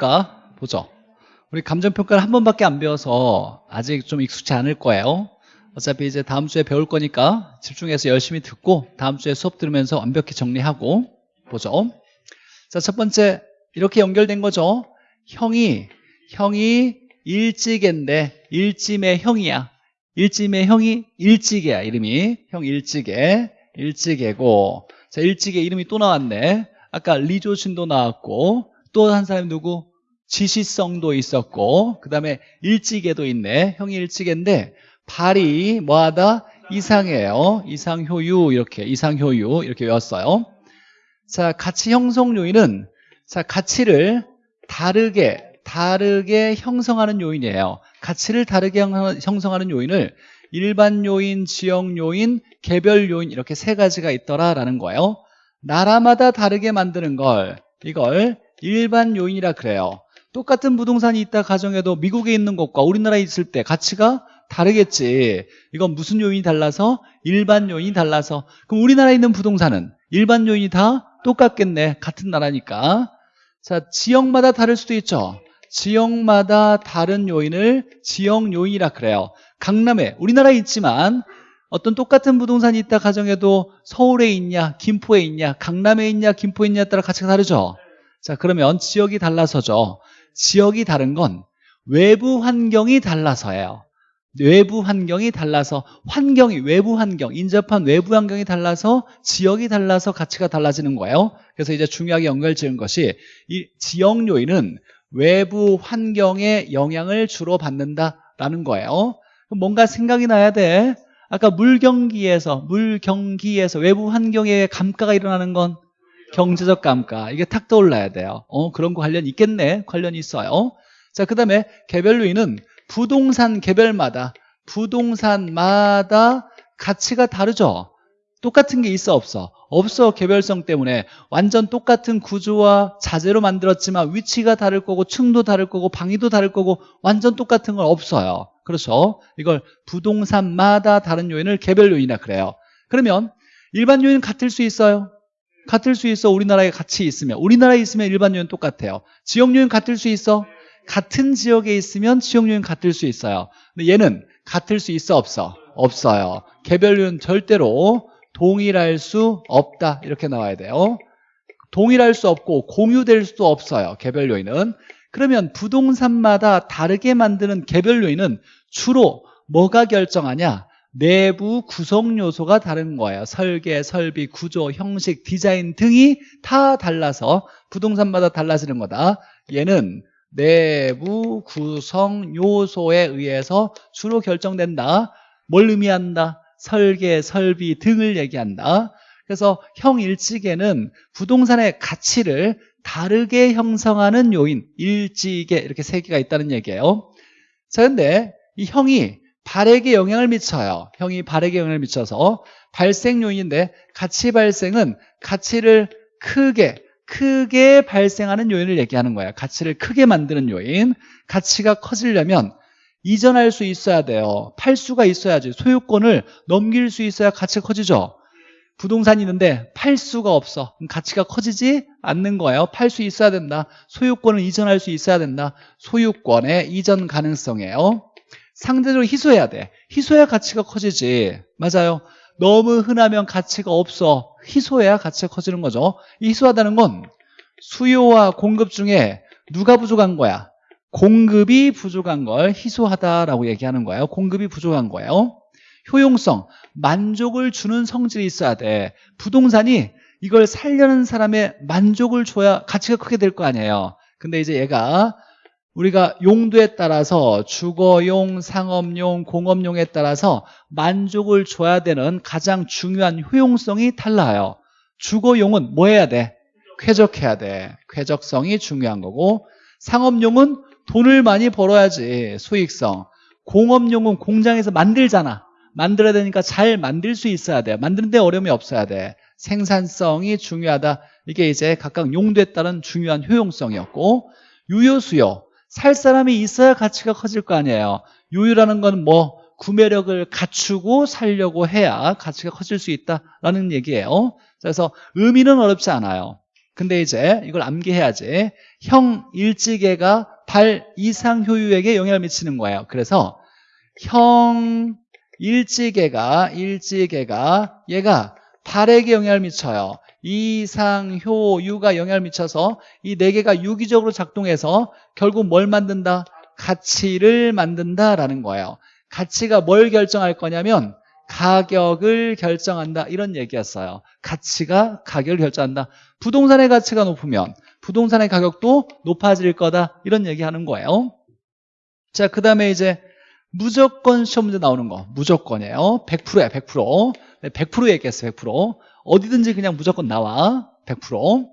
감정평가 보죠. 우리 감정평가를 한 번밖에 안 배워서 아직 좀 익숙치 않을 거예요. 어차피 이제 다음 주에 배울 거니까 집중해서 열심히 듣고 다음 주에 수업 들으면서 완벽히 정리하고 보죠. 자, 첫 번째 이렇게 연결된 거죠. 형이 형이 일찌개인데 일찜의 형이야. 일찜의 형이 일찌개야 이름이 형 일찌개 일찌개고 자 일찌개 이름이 또 나왔네. 아까 리조신도 나왔고 또 한 사람이 누구? 지시성도 있었고 그 다음에 일찌개도 있네. 형이 일찌개인데 발이 뭐하다? 이상해요. 이상효유 이렇게 이상효유 이렇게 외웠어요. 자 가치 형성 요인은 자 가치를 다르게 다르게 형성하는 요인이에요. 가치를 다르게 형성하는 요인을 일반 요인, 지역 요인, 개별 요인 이렇게 세 가지가 있더라라는 거예요. 나라마다 다르게 만드는 걸 이걸 일반 요인이라 그래요. 똑같은 부동산이 있다 가정해도 미국에 있는 것과 우리나라에 있을 때 가치가 다르겠지. 이건 무슨 요인이 달라서? 일반 요인이 달라서. 그럼 우리나라에 있는 부동산은 일반 요인이 다 똑같겠네. 같은 나라니까. 자, 지역마다 다를 수도 있죠. 지역마다 다른 요인을 지역 요인이라 그래요. 강남에 우리나라에 있지만 어떤 똑같은 부동산이 있다 가정해도 서울에 있냐, 김포에 있냐, 강남에 있냐, 김포에 있냐에 따라 가치가 다르죠. 자, 그러면 지역이 달라서죠. 지역이 다른 건 외부 환경이 달라서예요. 외부 환경이 달라서 환경이 외부 환경 인접한 외부 환경이 달라서 지역이 달라서 가치가 달라지는 거예요. 그래서 이제 중요하게 연결 지은 것이 이 지역 요인은 외부 환경에 영향을 주로 받는다라는 거예요. 뭔가 생각이 나야 돼. 아까 물경기에서 물경기에서 외부 환경에 감가가 일어나는 건 경제적 감가. 이게 탁 떠올라야 돼요. 어 그런 거 관련 있겠네? 관련이 있어요. 자 그 다음에 개별 요인은 부동산 개별마다 부동산마다 가치가 다르죠? 똑같은 게 있어 없어? 없어 개별성 때문에. 완전 똑같은 구조와 자재로 만들었지만 위치가 다를 거고 층도 다를 거고 방위도 다를 거고 완전 똑같은 건 없어요. 그렇죠? 이걸 부동산마다 다른 요인을 개별 요인이라 그래요. 그러면 일반 요인은 같을 수 있어요 같을 수 있어 우리나라에 같이 있으면 우리나라에 있으면 일반 요인 똑같아요 지역 요인 같을 수 있어 같은 지역에 있으면 지역 요인 같을 수 있어요. 근데 얘는 같을 수 있어 없어? 없어요. 개별 요인 절대로 동일할 수 없다 이렇게 나와야 돼요. 동일할 수 없고 공유될 수도 없어요. 개별 요인은. 그러면 부동산마다 다르게 만드는 개별 요인은 주로 뭐가 결정하냐? 내부 구성 요소가 다른 거예요. 설계, 설비, 구조, 형식, 디자인 등이 다 달라서 부동산마다 달라지는 거다. 얘는 내부 구성 요소에 의해서 주로 결정된다. 뭘 의미한다? 설계, 설비 등을 얘기한다. 그래서 형일지계는 부동산의 가치를 다르게 형성하는 요인, 일지계 이렇게 세 개가 있다는 얘기예요. 자, 근데 이 형이 발에게 영향을 미쳐요. 형이 발에게 영향을 미쳐서. 발생 요인인데 가치 발생은 가치를 크게 크게 발생하는 요인을 얘기하는 거야. 가치를 크게 만드는 요인. 가치가 커지려면 이전할 수 있어야 돼요. 팔 수가 있어야지. 소유권을 넘길 수 있어야 가치가 커지죠. 부동산이 있는데 팔 수가 없어. 가치가 커지지 않는 거예요. 팔 수 있어야 된다. 소유권을 이전할 수 있어야 된다. 소유권의 이전 가능성이에요 상대적으로 희소해야 돼. 희소해야 가치가 커지지. 맞아요. 너무 흔하면 가치가 없어. 희소해야 가치가 커지는 거죠. 희소하다는 건 수요와 공급 중에 누가 부족한 거야? 공급이 부족한 걸 희소하다라고 얘기하는 거예요. 공급이 부족한 거예요. 효용성, 만족을 주는 성질이 있어야 돼. 부동산이 이걸 살려는 사람의 만족을 줘야 가치가 크게 될 거 아니에요. 근데 이제 얘가 우리가 용도에 따라서 주거용, 상업용, 공업용에 따라서 만족을 줘야 되는 가장 중요한 효용성이 달라요. 주거용은 뭐 해야 돼? 쾌적해야 돼. 쾌적성이 중요한 거고 상업용은 돈을 많이 벌어야지 수익성. 공업용은 공장에서 만들잖아. 만들어야 되니까 잘 만들 수 있어야 돼. 만드는데 어려움이 없어야 돼. 생산성이 중요하다. 이게 이제 각각 용도에 따른 중요한 효용성이었고 유효수요 살 사람이 있어야 가치가 커질 거 아니에요 유유라는 건 뭐 구매력을 갖추고 살려고 해야 가치가 커질 수 있다라는 얘기예요 그래서 의미는 어렵지 않아요 근데 이제 이걸 암기해야지. 형 일지계가 발 이상 효유에게 영향을 미치는 거예요. 그래서 형 일지계가 일지계가 얘가 발에게 영향을 미쳐요. 이상, 효, 유가 영향을 미쳐서 이 네 개가 유기적으로 작동해서 결국 뭘 만든다? 가치를 만든다라는 거예요. 가치가 뭘 결정할 거냐면 가격을 결정한다 이런 얘기였어요. 가치가 가격을 결정한다. 부동산의 가치가 높으면 부동산의 가격도 높아질 거다 이런 얘기하는 거예요. 자, 그 다음에 이제 무조건 시험 문제 나오는 거 무조건이에요 100%야 100% 100% 얘기했어요 100% 어디든지 그냥 무조건 나와 100%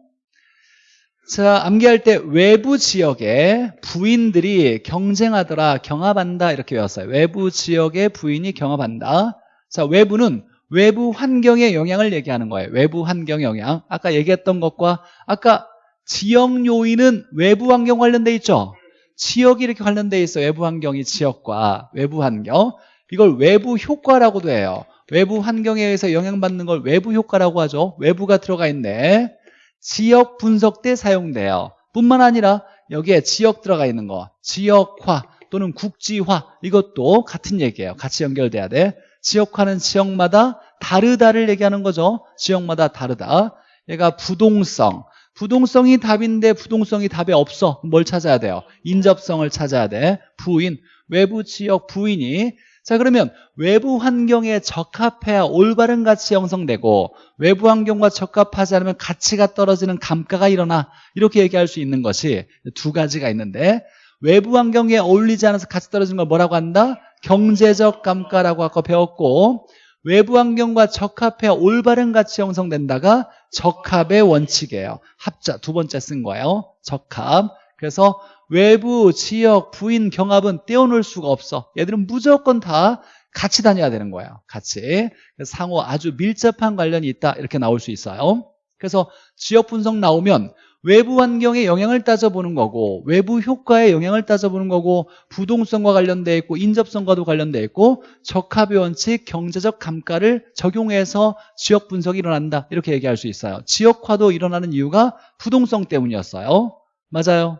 자, 암기할 때 외부 지역에 부인들이 경쟁하더라, 경합한다 이렇게 외웠어요. 외부 지역의 부인이 경합한다. 자, 외부는 외부 환경의 영향을 얘기하는 거예요. 외부 환경 영향. 아까 얘기했던 것과 아까 지역 요인은 외부 환경 관련돼 있죠. 지역이 이렇게 관련돼 있어. 외부 환경이 지역과 외부 환경. 이걸 외부 효과라고도 해요. 외부 환경에 의해서 영향받는 걸 외부 효과라고 하죠. 외부가 들어가 있네. 지역 분석 때 사용돼요. 뿐만 아니라 여기에 지역 들어가 있는 거. 지역화 또는 국지화 이것도 같은 얘기예요. 같이 연결돼야 돼. 지역화는 지역마다 다르다를 얘기하는 거죠. 지역마다 다르다. 얘가 부동성. 부동성이 답인데 부동성이 답에 없어. 뭘 찾아야 돼요? 인접성을 찾아야 돼. 부인. 외부 지역 부인이 자 그러면 외부 환경에 적합해야 올바른 가치 형성되고 외부 환경과 적합하지 않으면 가치가 떨어지는 감가가 일어나 이렇게 얘기할 수 있는 것이 두 가지가 있는데 외부 환경에 어울리지 않아서 가치 떨어지는 걸 뭐라고 한다? 경제적 감가라고 아까 배웠고 외부 환경과 적합해야 올바른 가치 형성된다가 적합의 원칙이에요. 합자 두 번째 쓴 거예요. 적합. 그래서 외부, 지역, 부인, 경합은 떼어놓을 수가 없어. 얘들은 무조건 다 같이 다녀야 되는 거예요 같이. 상호 아주 밀접한 관련이 있다. 이렇게 나올 수 있어요. 그래서 지역 분석 나오면 외부 환경의 영향을 따져보는 거고 외부 효과의 영향을 따져보는 거고 부동성과 관련돼 있고 인접성과도 관련돼 있고 적합의 원칙, 경제적 감가를 적용해서 지역 분석이 일어난다. 이렇게 얘기할 수 있어요. 지역화도 일어나는 이유가 부동성 때문이었어요. 맞아요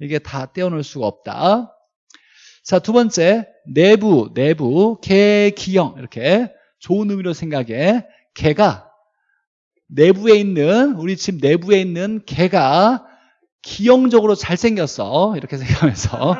이게 다 떼어놓을 수가 없다. 자 두 번째 내부, 내부, 개, 기형. 이렇게 좋은 의미로 생각해. 개가 내부에 있는 우리 집 내부에 있는 개가 기형적으로 잘생겼어. 이렇게 생각하면서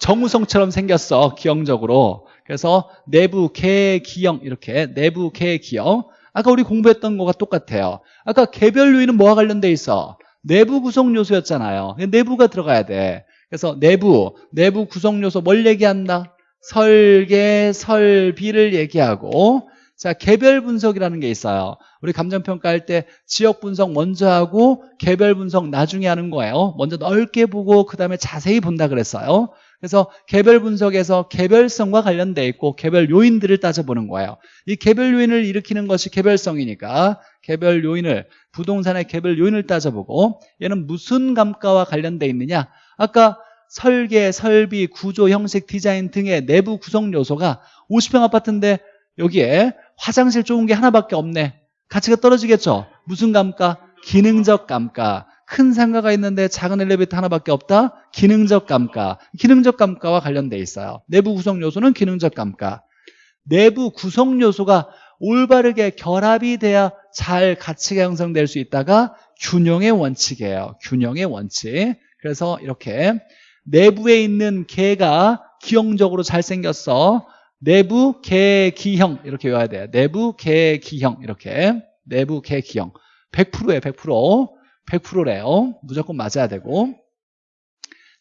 정우성처럼 생겼어 기형적으로. 그래서 내부 개 기형. 이렇게 내부 개 기형. 아까 우리 공부했던 거가 똑같아요. 아까 개별 요인은 뭐와 관련돼 있어 내부 구성 요소였잖아요. 내부가 들어가야 돼. 그래서 내부 내부 구성 요소 뭘 얘기한다? 설계 설비를 얘기하고 자 개별 분석이라는 게 있어요. 우리 감정평가할 때 지역 분석 먼저 하고 개별 분석 나중에 하는 거예요. 먼저 넓게 보고 그 다음에 자세히 본다 그랬어요 그래서 개별 분석에서 개별성과 관련돼 있고 개별 요인들을 따져보는 거예요. 이 개별 요인을 일으키는 것이 개별성이니까 개별 요인을 부동산의 개별 요인을 따져보고 얘는 무슨 감가와 관련돼 있느냐? 아까 설계, 설비, 구조, 형식, 디자인 등의 내부 구성 요소가 50평 아파트인데 여기에 화장실 좋은 게 하나밖에 없네. 가치가 떨어지겠죠? 무슨 감가? 기능적 감가 큰 상가가 있는데 작은 엘리베이터 하나밖에 없다? 기능적 감가. 기능적 감가와 관련돼 있어요. 내부 구성 요소는 기능적 감가. 내부 구성 요소가 올바르게 결합이 돼야 잘 가치가 형성될 수 있다가 균형의 원칙이에요. 균형의 원칙. 그래서 이렇게 내부에 있는 개가 기형적으로 잘생겼어. 내부 개기형 이렇게 외워야 돼요. 내부 개기형 이렇게. 내부 개기형. 100%예요. 100% 100%래요. 무조건 맞아야 되고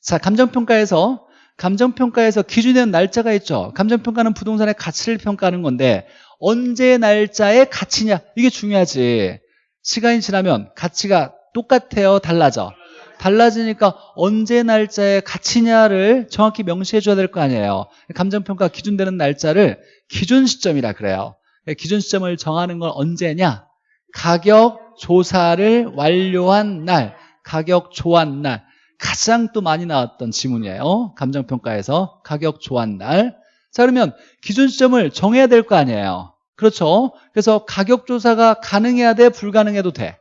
자 감정평가에서 감정평가에서 기준되는 날짜가 있죠. 감정평가는 부동산의 가치를 평가하는 건데 언제 날짜의 가치냐 이게 중요하지. 시간이 지나면 가치가 똑같아요. 달라져. 달라지니까 언제 날짜의 가치냐를 정확히 명시해 줘야 될 거 아니에요 감정평가 기준되는 날짜를 기준 시점이라 그래요 기준 시점을 정하는 건 언제냐 가격 조사를 완료한 날 가격 조한 날 가장 또 많이 나왔던 지문이에요 감정평가에서 가격 조한 날 자 그러면 기준 시점을 정해야 될 거 아니에요 그렇죠 그래서 가격 조사가 가능해야 돼 불가능해도 돼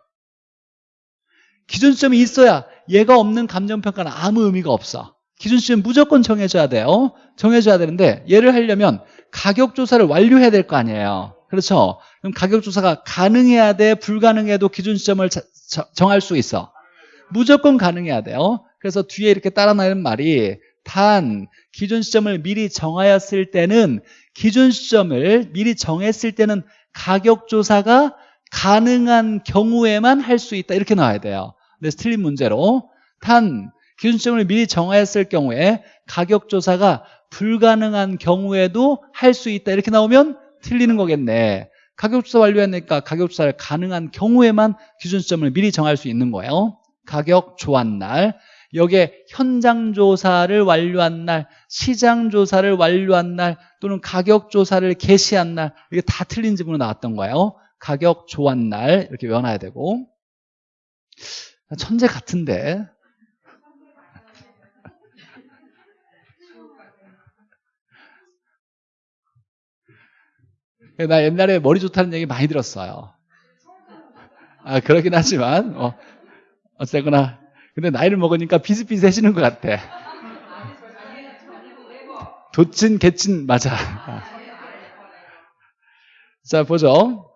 기준점이 있어야 얘가 없는 감정평가는 아무 의미가 없어. 기준점 무조건 정해줘야 돼요. 정해줘야 되는데 얘를 하려면 가격 조사를 완료해야 될 거 아니에요. 그렇죠? 그럼 가격 조사가 가능해야 돼? 불가능해도 기준점을 자, 저, 정할 수 있어. 무조건 가능해야 돼요. 그래서 뒤에 이렇게 따라 나는 말이 단 기준 시점을 미리 정하였을 때는 기준 시점을 미리 정했을 때는 가격 조사가 가능한 경우에만 할 수 있다 이렇게 나와야 돼요. 근데 틀린 문제로 단 기준 시점을 미리 정하였을 경우에 가격 조사가 불가능한 경우에도 할 수 있다 이렇게 나오면 틀리는 거겠네. 가격 조사 완료했으니까 가격 조사를 가능한 경우에만 기준 시점을 미리 정할 수 있는 거예요. 가격 조한 날 여기에 현장 조사를 완료한 날, 시장 조사를 완료한 날 또는 가격 조사를 개시한 날 이게 다 틀린 지문으로 나왔던 거예요. 가격 조한 날 이렇게 외워놔야 되고 천재 같은데 나 옛날에 머리 좋다는 얘기 많이 들었어요. 아 그러긴 하지만 어, 어쨌거나 근데 나이를 먹으니까 비슷비슷해지는 것 같아. 도친, 개친, 맞아. 자, 보죠.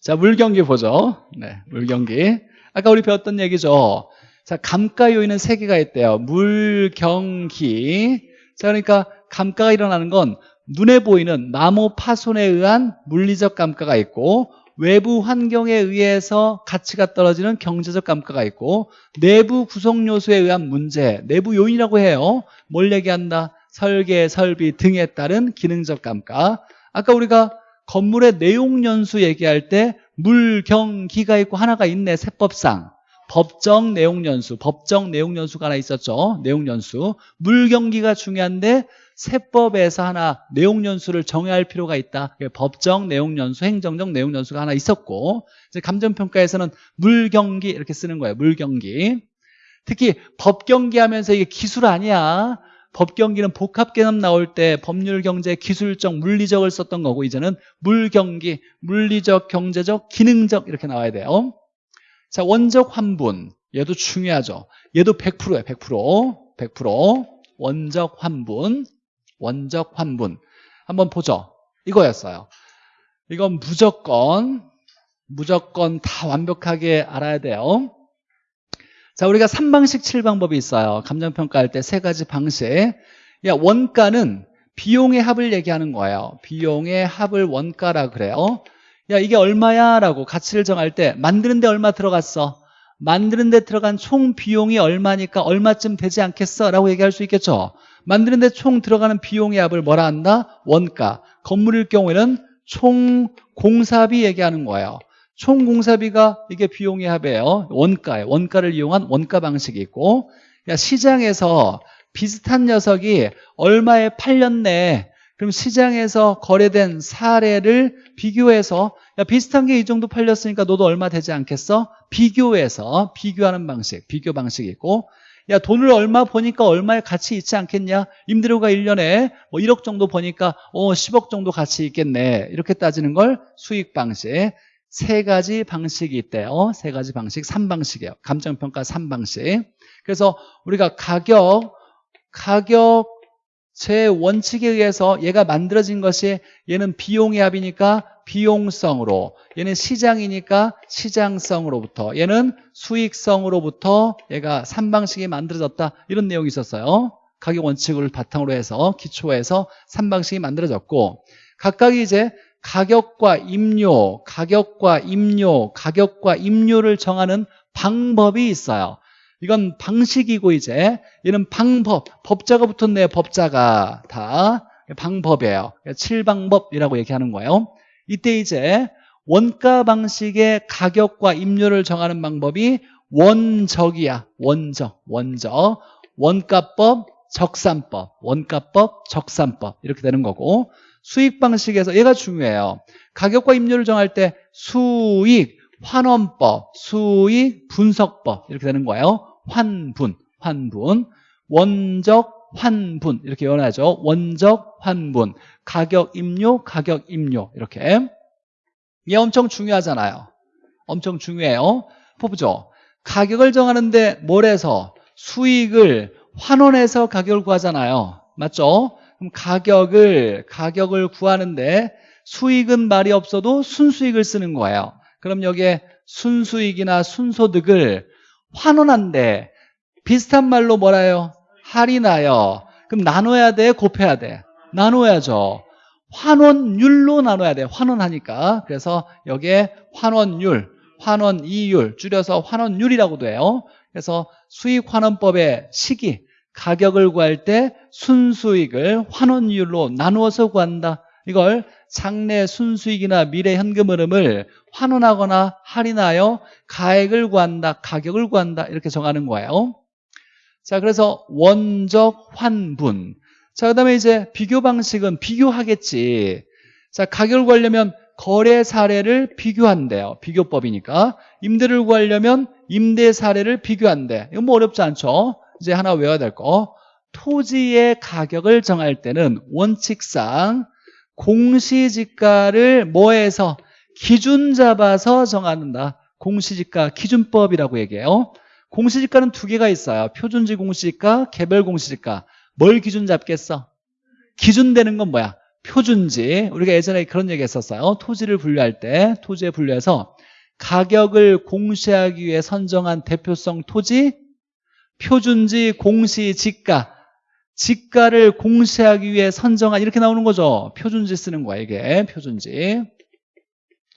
자, 물경기 보죠. 네, 물경기. 아까 우리 배웠던 얘기죠. 자, 감가 요인은 세 개가 있대요. 물경기. 자, 그러니까 감가가 일어나는 건 눈에 보이는 마모 파손에 의한 물리적 감가가 있고 외부 환경에 의해서 가치가 떨어지는 경제적 감가가 있고 내부 구성 요소에 의한 문제, 내부 요인이라고 해요. 뭘 얘기한다? 설계, 설비 등에 따른 기능적 감가. 아까 우리가 건물의 내용 연수 얘기할 때 물 경 기가 있고 하나가 있네, 세법상. 법정 내용 연수, 법정 내용 연수가 하나 있었죠. 내용 연수. 물경기가 중요한데 세법에서 하나 내용연수를 정해야 할 필요가 있다. 법정 내용연수, 행정적 내용연수가 하나 있었고 이제 감정평가에서는 물경기 이렇게 쓰는 거예요. 물경기. 특히 법경기 하면서 이게 기술 아니야. 법경기는 복합개념 나올 때 법률, 경제, 기술적, 물리적을 썼던 거고 이제는 물경기, 물리적, 경제적, 기능적 이렇게 나와야 돼요. 자, 원적 환분. 얘도 중요하죠. 얘도 100%예요. 100%. 100%. 원적 환분. 원적 환분 한번 보죠 이거였어요 이건 무조건 무조건 다 완벽하게 알아야 돼요 자 우리가 3방식 7방법이 있어요 감정평가할 때 세 가지 방식 야 원가는 비용의 합을 얘기하는 거예요 비용의 합을 원가라 그래요 야 이게 얼마야 라고 가치를 정할 때 만드는데 얼마 들어갔어 만드는데 들어간 총 비용이 얼마니까 얼마쯤 되지 않겠어 라고 얘기할 수 있겠죠 만드는데 총 들어가는 비용의 합을 뭐라 한다? 원가. 건물일 경우에는 총 공사비 얘기하는 거예요. 총 공사비가 이게 비용의 합이에요. 원가에 원가를 이용한 원가 방식이 있고 야, 시장에서 비슷한 녀석이 얼마에 팔렸네. 그럼 시장에서 거래된 사례를 비교해서 야, 비슷한 게 이 정도 팔렸으니까 너도 얼마 되지 않겠어? 비교해서 비교하는 방식, 비교 방식이 있고 야 돈을 얼마 버니까 얼마의 가치 있지 않겠냐? 임대료가 1년에 뭐 1억 정도 버니까 어 10억 정도 가치 있겠네. 이렇게 따지는 걸 수익 방식. 세 가지 방식이 있대요 세 가지 방식. 3방식이에요. 감정평가 3방식. 그래서 우리가 가격 가격 제 원칙에 의해서 얘가 만들어진 것이 얘는 비용의 합이니까 비용성으로 얘는 시장이니까 시장성으로부터 얘는 수익성으로부터 얘가 3방식이 만들어졌다. 이런 내용이 있었어요. 가격 원칙을 바탕으로 해서 기초에서 3방식이 만들어졌고 각각이 이제 가격과 임료, 가격과 임료, 가격과 임료를 정하는 방법이 있어요 이건 방식이고 이제 얘는 방법, 법자가 붙었네요 법자가 다 방법이에요 7방법이라고 얘기하는 거예요 이때 이제 원가 방식의 가격과 임료를 정하는 방법이 원적이야. 원적, 원적. 원가법, 적산법, 원가법, 적산법 이렇게 되는 거고 수익 방식에서 얘가 중요해요. 가격과 임료를 정할 때 수익, 환원법, 수익, 분석법 이렇게 되는 거예요. 환분, 환분, 원적, 환분 이렇게 연하죠. 원적, 환분, 가격 임료, 가격 임료 이렇게 이게 엄청 중요하잖아요. 엄청 중요해요. 보죠. 가격을 정하는데 뭘 해서 수익을 환원해서 가격을 구하잖아요. 맞죠? 그럼 가격을 가격을 구하는데 수익은 말이 없어도 순수익을 쓰는 거예요. 그럼 여기에 순수익이나 순소득을 환원한데 비슷한 말로 뭐라요? 할인하여. 그럼 나눠야 돼? 곱해야 돼? 나눠야죠. 환원율로 나눠야 돼. 환원하니까. 그래서 여기에 환원율, 환원이율 줄여서 환원율이라고도 해요. 그래서 수익환원법의 시기, 가격을 구할 때 순수익을 환원율로 나누어서 구한다. 이걸 장래 순수익이나 미래 현금 흐름을 환원하거나 할인하여 가액을 구한다, 가격을 구한다 이렇게 정하는 거예요. 자, 그래서 원적 환분. 자, 그 다음에 이제 비교 방식은 비교하겠지. 자, 가격을 구하려면 거래 사례를 비교한대요. 비교법이니까. 임대를 구하려면 임대 사례를 비교한대. 이건 뭐 어렵지 않죠? 이제 하나 외워야 될 거. 토지의 가격을 정할 때는 원칙상 공시지가를 뭐해서 기준 잡아서 정한다. 공시지가 기준법이라고 얘기해요. 공시지가는 두 개가 있어요. 표준지 공시지가, 개별 공시지가. 뭘 기준 잡겠어? 기준 되는 건 뭐야? 표준지. 우리가 예전에 그런 얘기 했었어요. 토지를 분류할 때, 토지에 분류해서 가격을 공시하기 위해 선정한 대표성 토지, 표준지, 공시, 지가. 지가를 공시하기 위해 선정한 이렇게 나오는 거죠. 표준지 쓰는 거야, 이게. 표준지.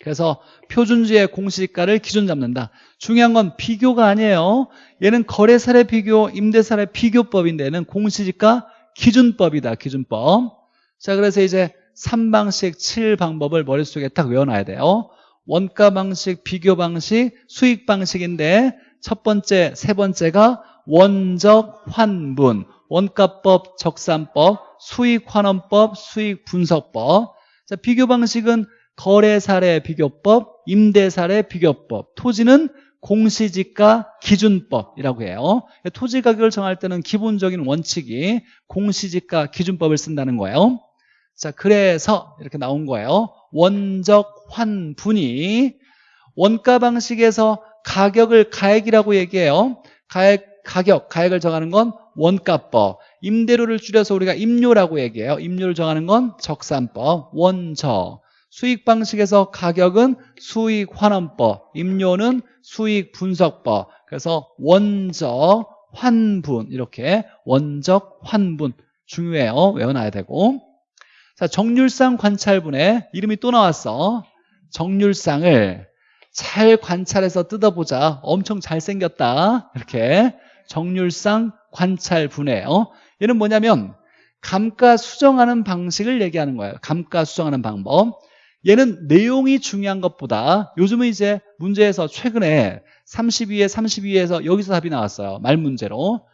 그래서 표준지의 공시지가를 기준 잡는다. 중요한 건 비교가 아니에요. 얘는 거래사례 비교, 임대사례 비교법인데 얘는 공시지가 기준법이다. 기준법. 자, 그래서 이제 3방식, 7방법을 머릿속에 딱 외워놔야 돼요. 원가 방식, 비교 방식, 수익 방식인데 첫 번째, 세 번째가 원적 환분, 원가법, 적산법, 수익환원법, 수익분석법. 자, 비교 방식은 거래 사례 비교법, 임대 사례 비교법, 토지는 공시지가 기준법이라고 해요. 토지 가격을 정할 때는 기본적인 원칙이 공시지가 기준법을 쓴다는 거예요. 자, 그래서 이렇게 나온 거예요. 원적 환분이 원가 방식에서 가격을 가액이라고 얘기해요. 가액, 가격, 가액을 정하는 건 원가법. 임대료를 줄여서 우리가 임료라고 얘기해요. 임료를 정하는 건 적산법, 원적. 수익 방식에서 가격은 수익 환원법, 임료는 수익 분석법. 그래서 원적, 환분 이렇게 원적, 환분 중요해요. 외워놔야 되고. 자, 정률상 관찰분의 이름이 또 나왔어. 정률상을 잘 관찰해서 뜯어보자. 엄청 잘생겼다. 이렇게 정률상 관찰 분해요. 얘는 뭐냐면 감가 수정하는 방식을 얘기하는 거예요. 감가 수정하는 방법. 얘는 내용이 중요한 것보다 요즘은 이제 문제에서 최근에 32에 32에서 여기서 답이 나왔어요. 말 문제로.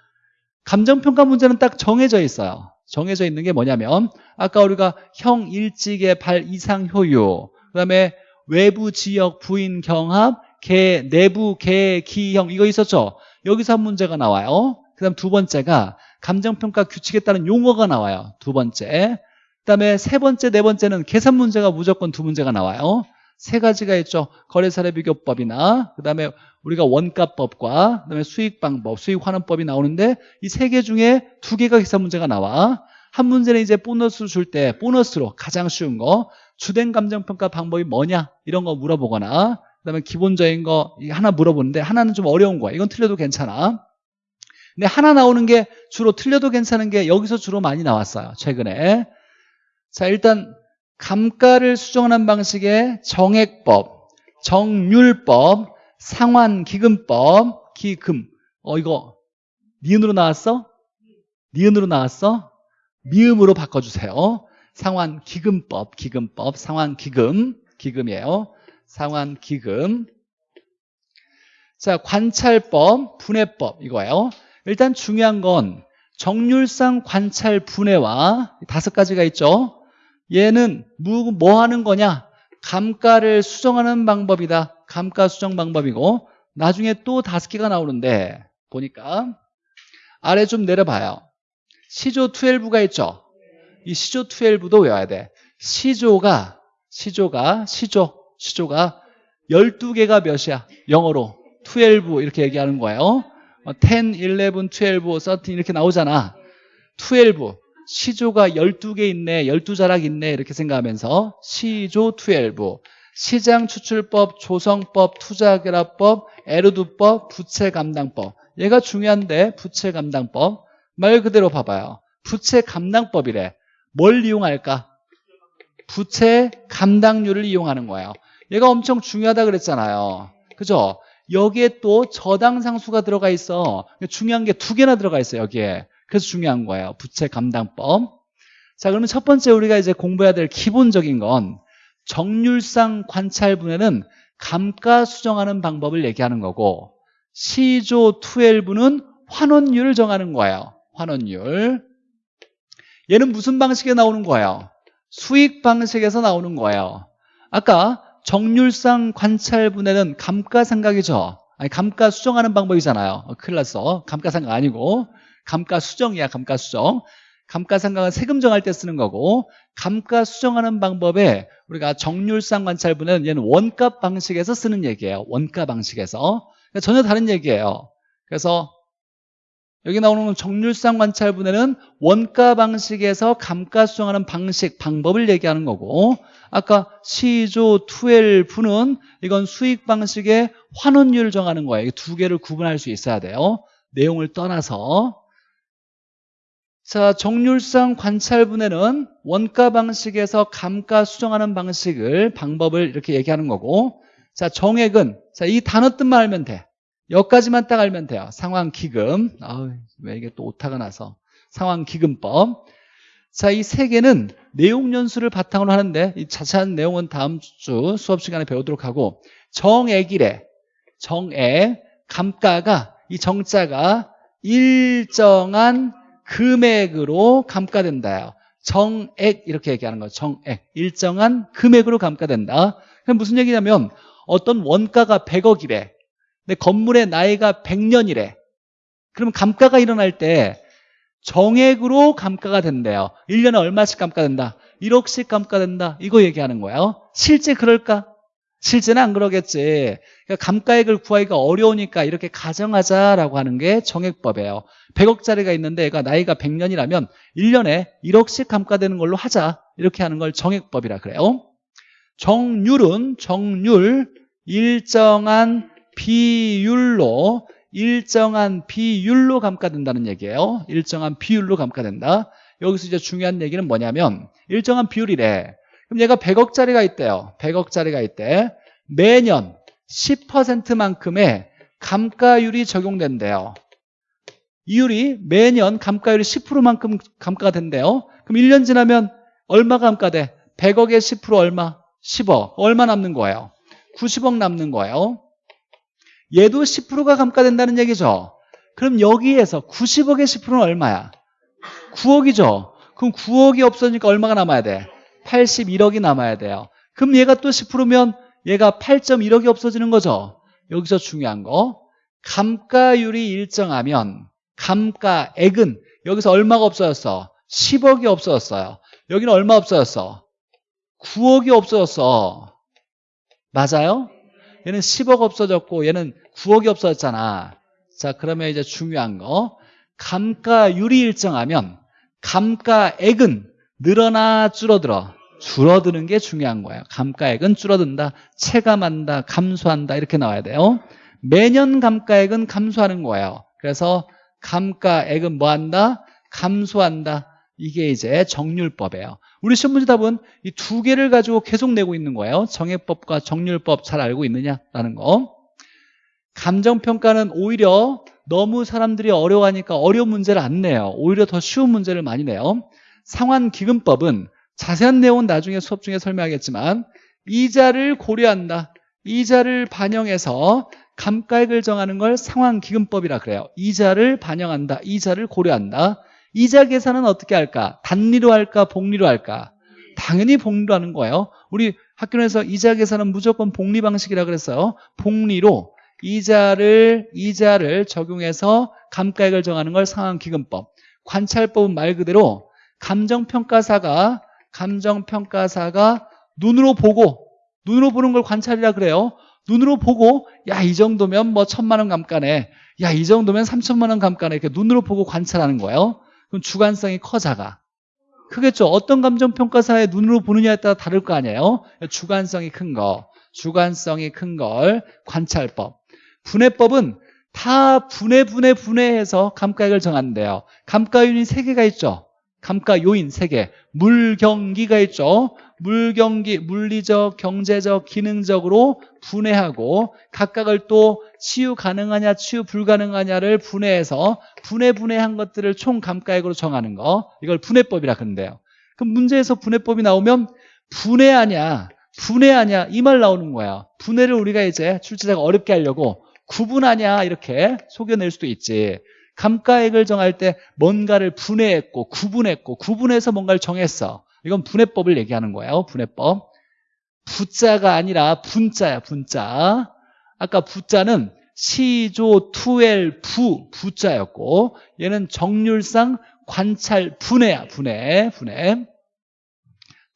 감정평가 문제는 딱 정해져 있어요. 정해져 있는 게 뭐냐면 아까 우리가 형 일직의 발 이상 효유 그 다음에 외부 지역 부인 경합 개 내부 개 기형 이거 있었죠 여기서 한 문제가 나와요. 그 다음 두 번째가 감정평가 규칙에 따른 용어가 나와요. 두 번째. 그 다음에 세 번째 네 번째는 계산 문제가 무조건 두 문제가 나와요. 세 가지가 있죠. 거래사례 비교법이나 그 다음에 우리가 원가법과 그 다음에 수익방법, 수익환원법이 나오는데 이 세 개 중에 두 개가 계산 문제가 나와. 한 문제는 이제 보너스를 줄때 보너스로 가장 쉬운 거 주된 감정평가 방법이 뭐냐? 이런 거 물어보거나 그다음에 기본적인 거 하나 물어보는데 하나는 좀 어려운 거야. 이건 틀려도 괜찮아. 근데 하나 나오는 게 주로 틀려도 괜찮은 게 여기서 주로 많이 나왔어요. 최근에. 자 일단 감가를 수정하는 방식의 정액법, 정률법, 상환기금법, 기금. 어, 이거, 니은으로 나왔어? 니은으로 나왔어? 미음으로 바꿔주세요. 상환기금법, 기금법, 상환기금, 기금이에요. 상환기금. 자, 관찰법, 분해법, 이거예요. 일단 중요한 건 정률상 관찰 분해와 다섯 가지가 있죠. 얘는 뭐, 뭐 하는 거냐? 감가를 수정하는 방법이다. 감가 수정 방법이고 나중에 또 다섯 개가 나오는데 보니까 아래 좀 내려봐요. 시조 12가 있죠. 이 시조 12도 외워야 돼. 시조가 시조가 시조 시조가 12개가 몇이야? 영어로 12 이렇게 얘기하는 거예요. 어, 10, 11, 12, 13 이렇게 나오잖아. 12 시조가 12개 있네 12자락 있네 이렇게 생각하면서 시조 12 시장 추출법, 조성법, 투자결합법, 에르두법, 부채감당법 얘가 중요한데 부채감당법 말 그대로 봐봐요 부채감당법이래 뭘 이용할까? 부채 감당률을 이용하는 거예요 얘가 엄청 중요하다 그랬잖아요. 그죠? 여기에 또 저당 상수가 들어가 있어. 중요한 게 두 개나 들어가 있어요 여기에. 그래서 중요한 거예요. 부채 감당법 자 그러면 첫 번째 우리가 이제 공부해야 될 기본적인 건 정률상 관찰분해는 감가 수정하는 방법을 얘기하는 거고 시조 12는 환원율을 정하는 거예요. 환원율. 얘는 무슨 방식에 나오는 거예요? 수익 방식에서 나오는 거예요. 아까 정률상 관찰 분해는 감가상각이죠 아니 감가 수정하는 방법이잖아요 어, 큰일 났어 감가상각 아니고 감가수정이야 감가수정 감가상각은 세금 정할 때 쓰는 거고 감가 수정하는 방법에 우리가 정률상 관찰분은 얘는 원가 방식에서 쓰는 얘기예요. 원가 방식에서. 그러니까 전혀 다른 얘기예요. 그래서 여기 나오는 정률상 관찰분해는 원가 방식에서 감가 수정하는 방식, 방법을 얘기하는 거고 아까 시조 12는 이건 수익 방식의 환원율을 정하는 거예요. 이두 개를 구분할 수 있어야 돼요. 내용을 떠나서 자, 정률상 관찰분해는 원가 방식에서 감가 수정하는 방식을 방법을 이렇게 얘기하는 거고 자, 정액은 자, 이 단어 뜻만 알면 돼. 여기까지만 딱 알면 돼요. 상황 기금. 아우, 왜 이게 또 오타가 나서. 상황 기금법. 자, 이 세 개는 내용 연수를 바탕으로 하는데 이 자세한 내용은 다음 주 수업 시간에 배우도록 하고 정액이래. 정액 감가가 이 정자가 일정한 금액으로 감가된다요. 정액 이렇게 얘기하는 거죠. 정액. 일정한 금액으로 감가된다. 그럼 무슨 얘기냐면 어떤 원가가 100억이래. 근데 건물의 나이가 100년이래. 그러면 감가가 일어날 때 정액으로 감가가 된대요. 1년에 얼마씩 감가된다? 1억씩 감가된다. 이거 얘기하는 거예요. 실제 그럴까? 실제는 안 그러겠지. 그러니까 감가액을 구하기가 어려우니까 이렇게 가정하자라고 하는 게 정액법이에요. 100억짜리가 있는데 얘가 나이가 100년이라면 1년에 1억씩 감가되는 걸로 하자. 이렇게 하는 걸 정액법이라 그래요. 정률은 정률 일정한 비율로 일정한 비율로 감가된다는 얘기예요. 일정한 비율로 감가된다. 여기서 이제 중요한 얘기는 뭐냐면 일정한 비율이래. 그럼 얘가 100억짜리가 있대요. 100억짜리가 있대. 매년 10%만큼의 감가율이 적용된대요. 이율이 매년 감가율이 10%만큼 감가가 된대요. 그럼 1년 지나면 얼마 감가돼? 100억에 10% 얼마? 10억. 얼마 남는 거예요? 90억 남는 거예요. 얘도 10%가 감가된다는 얘기죠. 그럼 여기에서 90억의 10%는 얼마야? 9억이죠. 그럼 9억이 없어지니까 얼마가 남아야 돼? 81억이 남아야 돼요. 그럼 얘가 또 10%면 얘가 8.1억이 없어지는 거죠. 여기서 중요한 거 감가율이 일정하면 감가액은 여기서 얼마가 없어졌어? 10억이 없어졌어요. 여기는 얼마 없어졌어? 9억이 없어졌어. 맞아요? 얘는 10억 없어졌고 얘는 9억이 없어졌잖아. 자 그러면 이제 중요한 거. 감가율이 일정하면 감가액은 늘어나 줄어들어. 줄어드는 게 중요한 거예요. 감가액은 줄어든다 체감한다 감소한다 이렇게 나와야 돼요. 매년 감가액은 감소하는 거예요. 그래서 감가액은 뭐한다? 감소한다. 이게 이제 정률법이에요 우리 시험 문제 답은 이 두 개를 가지고 계속 내고 있는 거예요 정액법과 정률법 잘 알고 있느냐라는 거 감정평가는 오히려 너무 사람들이 어려워하니까 어려운 문제를 안 내요 오히려 더 쉬운 문제를 많이 내요 상환기금법은 자세한 내용은 나중에 수업 중에 설명하겠지만 이자를 고려한다. 이자를 반영해서 감가액을 정하는 걸 상환기금법이라 그래요. 이자를 반영한다. 이자를 고려한다. 이자 계산은 어떻게 할까? 단리로 할까? 복리로 할까? 당연히 복리로 하는 거예요. 우리 학교에서 이자 계산은 무조건 복리 방식이라 그랬어요. 복리로 이자를 이자를 적용해서 감가액을 정하는 걸 상환기금법. 관찰법은 말 그대로 감정평가사가 감정평가사가 눈으로 보고 눈으로 보는 걸 관찰이라 그래요 눈으로 보고 야 이 정도면 뭐 천만 원 감가네 야 이 정도면 삼천만 원 감가네 이렇게 눈으로 보고 관찰하는 거예요 그럼 주관성이 커 작아 크겠죠 어떤 감정평가사에 눈으로 보느냐에 따라 다를 거 아니에요? 주관성이 큰 거. 주관성이 큰 걸 관찰법. 분해법은 다 분해 분해 분해해서 감가액을 정한대요. 감가 요인 세개가 있죠 감가 요인 세개. 물경기가 있죠. 물경기, 물리적, 경제적, 기능적으로 분해하고 각각을 또 치유 가능하냐, 치유 불가능하냐를 분해해서 분해 분해한 것들을 총 감가액으로 정하는 거. 이걸 분해법이라 그러는데요. 그럼 문제에서 분해법이 나오면 분해하냐, 분해하냐 이 말 나오는 거야. 분해를 우리가 이제 출제자가 어렵게 하려고 구분하냐 이렇게 속여낼 수도 있지 감가액을 정할 때 뭔가를 분해했고 구분했고 구분해서 뭔가를 정했어. 이건 분해법을 얘기하는 거예요 분해법. 부자가 아니라 분자야 분자. 아까 부자는 시조 투엘 부 부자였고 얘는 정률상 관찰 분해야 분해 분해.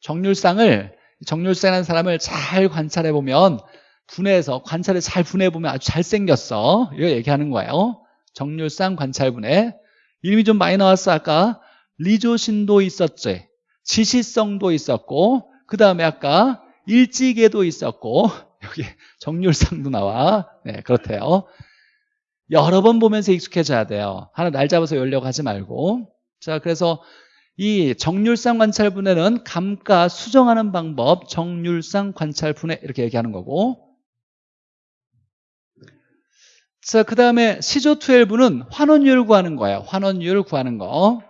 정률상을 정률상이라는 사람을 잘 관찰해 보면 분해해서 관찰을 잘 분해해 보면 아주 잘생겼어. 이거 얘기하는 거예요 정률상 관찰 분해 이름이 좀 많이 나왔어 아까. 리조신도 있었지 지시성도 있었고 그 다음에 아까 일지계도 있었고 여기 정률상도 나와. 네 그렇대요. 여러 번 보면서 익숙해져야 돼요. 하나 날 잡아서 열려고 하지 말고. 자 그래서 이 정률상 관찰 분해는 감가 수정하는 방법 정률상 관찰 분해 이렇게 얘기하는 거고 자, 그 다음에 시조 12부는 환원율 구하는 거예요. 환원율 구하는 거.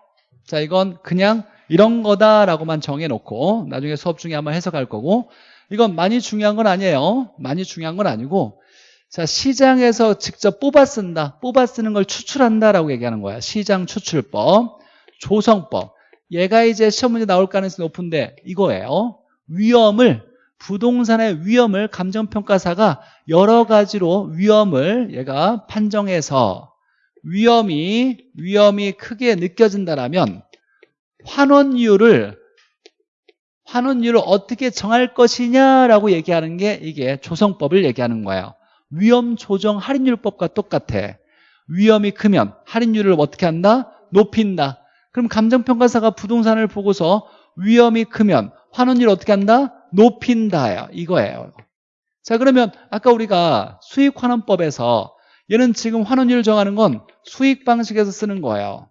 자, 이건 그냥 이런 거다라고만 정해놓고 나중에 수업 중에 한번 해석할 거고 이건 많이 중요한 건 아니에요. 많이 중요한 건 아니고 자, 시장에서 직접 뽑아 쓴다. 뽑아 쓰는 걸 추출한다라고 얘기하는 거야. 시장 추출법, 조성법. 얘가 이제 시험 문제 나올 가능성이 높은데 이거예요. 위험을 부동산의 위험을 감정평가사가 여러 가지로 위험을 얘가 판정해서 위험이 위험이 크게 느껴진다라면 환원율을 환원율을 어떻게 정할 것이냐라고 얘기하는 게 이게 조성법을 얘기하는 거예요. 위험 조정 할인율법과 똑같아. 위험이 크면 할인율을 어떻게 한다? 높인다. 그럼 감정평가사가 부동산을 보고서 위험이 크면 환원율 어떻게 한다? 높인다요. 이거예요. 자 그러면 아까 우리가 수익환원법에서 얘는 지금 환원율 정하는 건 수익 방식에서 쓰는 거예요.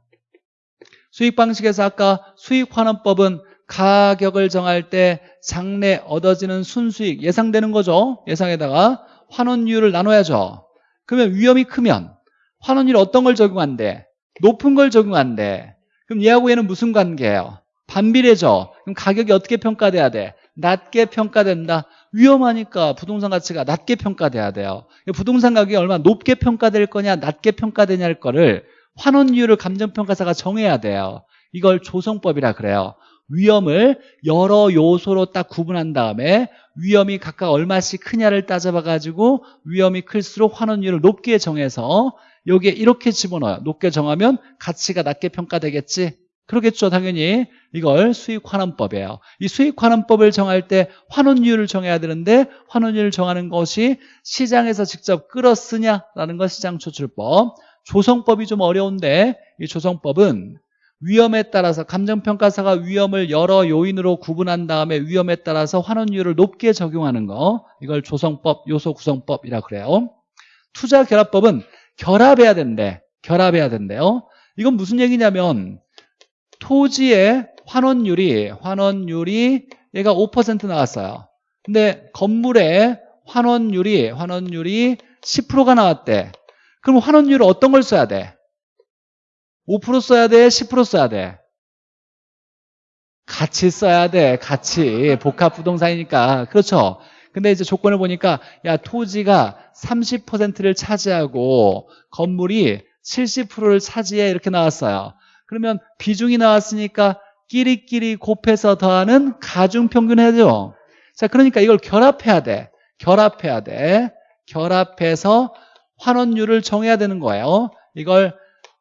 수익 방식에서 아까 수익환원법은 가격을 정할 때 장래 얻어지는 순수익 예상되는 거죠. 예상에다가 환원율을 나눠야죠. 그러면 위험이 크면 환원율 어떤 걸 적용한대? 높은 걸 적용한대. 그럼 얘하고 얘는 무슨 관계예요? 반비례죠. 그럼 가격이 어떻게 평가돼야 돼? 낮게 평가된다. 위험하니까 부동산 가치가 낮게 평가돼야 돼요. 부동산 가격이 얼마나 높게 평가될 거냐, 낮게 평가되냐를 거를 환원율을 감정평가사가 정해야 돼요. 이걸 조성법이라 그래요. 위험을 여러 요소로 딱 구분한 다음에 위험이 각각 얼마씩 크냐를 따져봐 가지고 위험이 클수록 환원율을 높게 정해서 여기에 이렇게 집어넣어요. 높게 정하면 가치가 낮게 평가되겠지. 그러겠죠 당연히. 이걸 수익환원법이에요. 이 수익환원법을 정할 때 환원율을 정해야 되는데 환원율을 정하는 것이 시장에서 직접 끌어쓰냐라는 것 시장추출법. 조성법이 좀 어려운데 이 조성법은 위험에 따라서 감정평가사가 위험을 여러 요인으로 구분한 다음에 위험에 따라서 환원율을 높게 적용하는 거. 이걸 조성법, 요소구성법이라 그래요. 투자결합법은 결합해야 된대. 결합해야 된대요. 이건 무슨 얘기냐면 토지의 환원율이 환원율이 얘가 5% 나왔어요. 근데 건물의 환원율이 환원율이 10%가 나왔대. 그럼 환원율을 어떤 걸 써야 돼? 5% 써야 돼? 10% 써야 돼? 같이 써야 돼. 같이. 복합 부동산이니까. 그렇죠? 근데 이제 조건을 보니까 야 토지가 30%를 차지하고 건물이 70%를 차지해 이렇게 나왔어요. 그러면 비중이 나왔으니까 끼리끼리 곱해서 더하는 가중평균 해야죠. 자, 그러니까 이걸 결합해야 돼. 결합해야 돼. 결합해서 환원율을 정해야 되는 거예요. 이걸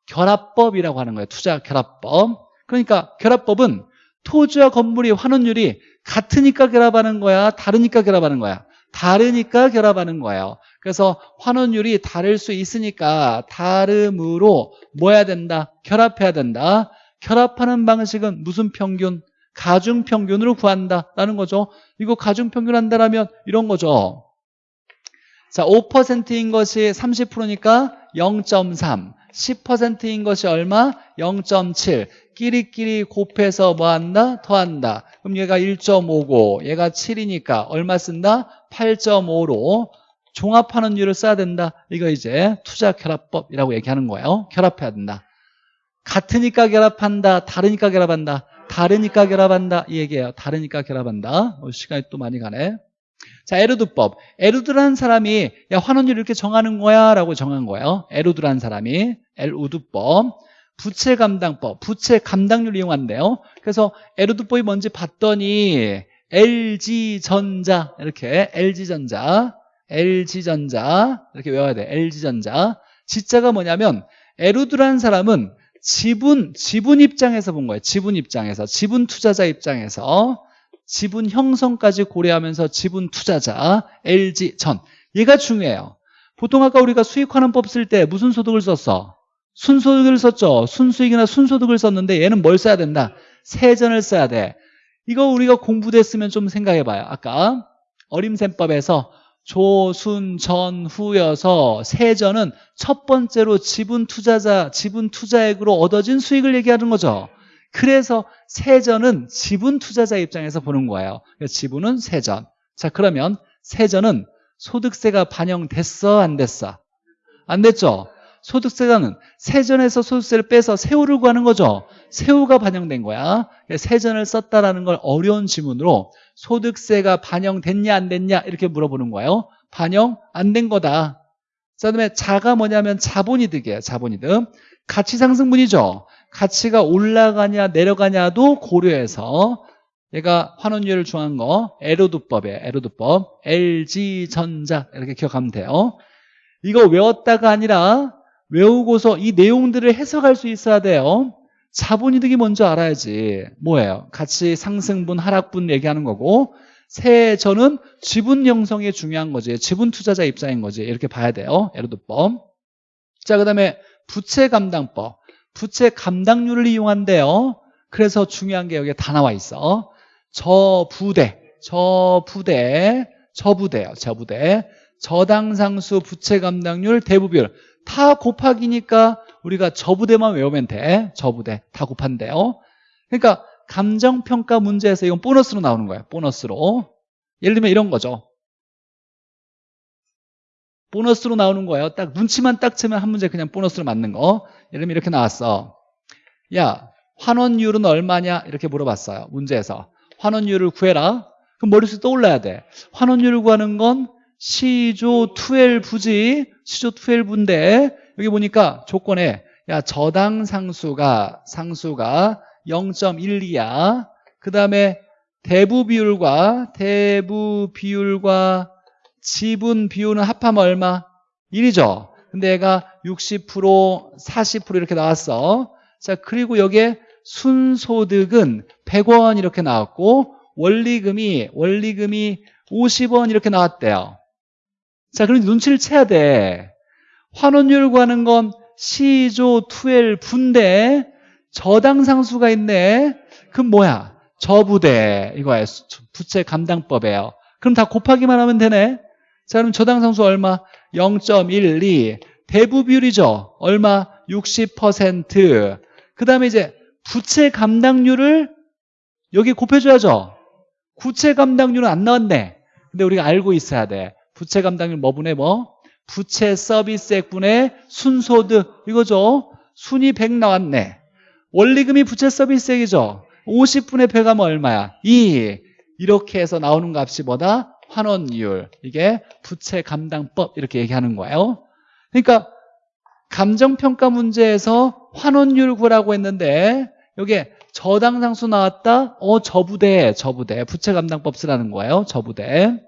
결합법이라고 하는 거예요. 투자 결합법. 그러니까 결합법은 토지와 건물이 환원율이 같으니까 결합하는 거야? 다르니까 결합하는 거야? 다르니까 결합하는 거예요. 그래서 환원율이 다를 수 있으니까 다름으로 뭐 해야 된다? 결합해야 된다. 결합하는 방식은 무슨 평균? 가중평균으로 구한다라는 거죠. 이거 가중평균 한다라면 이런 거죠. 자, 5%인 것이 30%니까 0.3. 10%인 것이 얼마? 0.7. 끼리끼리 곱해서 뭐 한다? 더한다. 그럼 얘가 1.59, 얘가 7이니까 얼마 쓴다? 8.5로 종합하는 율을 써야 된다. 이거 이제 투자 결합법이라고 얘기하는 거예요. 결합해야 된다. 같으니까 결합한다. 다르니까 결합한다. 다르니까 결합한다. 이 얘기예요. 다르니까 결합한다. 어, 시간이 또 많이 가네. 자, 에르두법. 에르두라는 사람이 야 환원율 이렇게 정하는 거야 라고 정한 거예요. 에르두라는 사람이 엘우두법. 부채 감당법. 부채 감당률 이용한대요. 그래서 에르두법이 뭔지 봤더니 LG전자 이렇게 LG전자 LG전자 이렇게 외워야 돼. LG전자. 지자가 뭐냐면 에르두라는 사람은 지분 지분 입장에서 본 거예요. 지분 입장에서 지분 투자자 입장에서 지분 형성까지 고려하면서 지분 투자자 LG 전 얘가 중요해요. 보통 아까 우리가 수익환원법 쓸 때 무슨 소득을 썼어? 순소득을 썼죠. 순수익이나 순소득을 썼는데 얘는 뭘 써야 된다? 세전을 써야 돼. 이거 우리가 공부됐으면 좀 생각해봐요. 아까 어림셈법에서 조순 전후여서 세전은 첫 번째로 지분 투자자 지분 투자액으로 얻어진 수익을 얘기하는 거죠. 그래서 세전은 지분 투자자 입장에서 보는 거예요. 지분은 세전. 자 그러면 세전은 소득세가 반영됐어 안 됐어? 안 됐죠? 소득세가는 세전에서 소득세를 빼서 세후를 구하는 거죠. 세후가 반영된 거야. 세전을 썼다라는 걸 어려운 지문으로 소득세가 반영됐냐 안 됐냐 이렇게 물어보는 거예요. 반영 안 된 거다. 그 다음에 자가 뭐냐면 자본이득이에요. 자본이득. 가치 상승분이죠. 가치가 올라가냐 내려가냐도 고려해서 얘가 환원율을 중요한 거 에로드법이에요. 에로드법. LG전자 이렇게 기억하면 돼요. 이거 외웠다가 아니라 외우고서 이 내용들을 해석할 수 있어야 돼요. 자본이득이 먼저 알아야지. 뭐예요? 가치 상승분, 하락분 얘기하는 거고 세전은 지분 형성이 중요한 거지. 지분 투자자 입장인 거지. 이렇게 봐야 돼요. 에로드법. 자, 그 다음에 부채 감당법. 부채 감당률을 이용한대요. 그래서 중요한 게 여기에 다 나와 있어. 저부대, 저부대, 저부대요. 저부대. 저당상수 부채 감당률 대부비율 다 곱하기니까 우리가 저부대만 외우면 돼. 저부대 다 곱한대요. 그러니까 감정평가 문제에서 이건 보너스로 나오는 거예요. 보너스로. 예를 들면 이런 거죠. 보너스로 나오는 거예요. 딱 눈치만 딱 채면 한 문제 그냥 보너스로 맞는 거. 예를 들면 이렇게 나왔어. 야, 환원율은 얼마냐? 이렇게 물어봤어요. 문제에서. 환원율을 구해라. 그럼 머릿속에 떠올라야 돼. 환원율을 구하는 건 시조 12부지. 시조 12부인데 여기 보니까 조건에 야, 저당 상수가 상수가 0.12야. 그 다음에 대부 비율과 대부 비율과 지분 비율은 합하면 얼마? 1이죠. 근데 얘가 60% 40% 이렇게 나왔어. 자, 그리고 여기에 순소득은 100원 이렇게 나왔고 원리금이 원리금이 50원 이렇게 나왔대요. 자, 그럼 눈치를 채야 돼. 환원율 구하는 건 시조 12분대 저당상수가 있네. 그럼 뭐야? 저부대 이거야. 부채 감당법이에요. 그럼 다 곱하기만 하면 되네. 자, 그럼 저당상수 얼마? 0.12 대부 비율이죠. 얼마? 60%. 그 다음에 이제 부채 감당률을 여기 곱해줘야죠. 구채 감당률은 안 나왔네. 근데 우리가 알고 있어야 돼. 부채 감당률 뭐분의 뭐? 부채 서비스액분의 순소득 이거죠. 순이 100 나왔네. 원리금이 부채 서비스액이죠. 50분의 100하면 얼마야? 2. 이렇게 해서 나오는 값이 뭐다? 환원율. 이게 부채 감당법 이렇게 얘기하는 거예요. 그러니까 감정평가 문제에서 환원율 구라고 했는데 여기에 저당상수 나왔다? 어 저부대, 저부대. 부채 감당법 쓰라는 거예요. 저부대.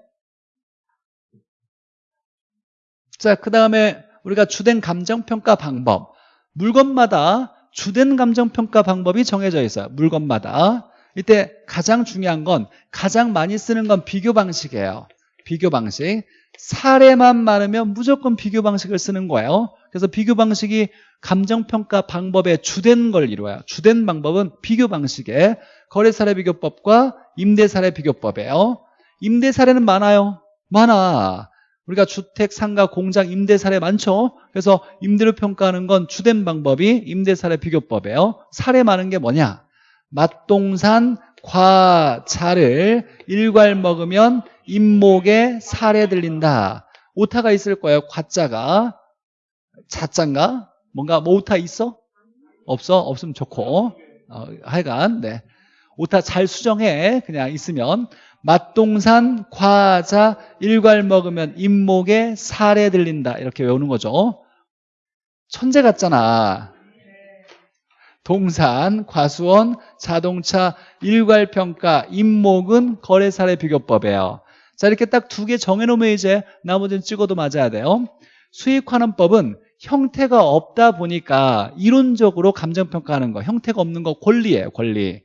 자, 그 다음에 우리가 주된 감정평가 방법. 물건마다 주된 감정평가 방법이 정해져 있어요. 물건마다. 이때 가장 중요한 건 가장 많이 쓰는 건 비교 방식이에요. 비교 방식. 사례만 많으면 무조건 비교 방식을 쓰는 거예요. 그래서 비교 방식이 감정평가 방법의 주된 걸 이루어요. 주된 방법은 비교 방식의 거래사례 비교법과 임대사례 비교법이에요. 임대사례는 많아요. 많아. 우리가 주택, 상가, 공장, 임대 사례 많죠? 그래서 임대료 평가하는 건 주된 방법이 임대 사례 비교법이에요. 사례 많은 게 뭐냐? 맛동산, 과자를 일괄 먹으면 임목에 살에 들린다. 오타가 있을 거예요. 과자가. 자짠가? 뭔가 뭐 오타 있어? 없어? 없으면 좋고. 어, 하여간 네. 오타 잘 수정해. 그냥 있으면 맛동산 과자 일괄 먹으면 임목에 살에 들린다. 이렇게 외우는 거죠. 천재 같잖아. 동산, 과수원, 자동차, 일괄평가, 임목은 거래사례 비교법이에요. 자 이렇게 딱 두 개 정해놓으면 이제 나머지는 찍어도 맞아야 돼요. 수익환원법은 형태가 없다 보니까 이론적으로 감정평가하는 거 형태가 없는 거 권리예요 권리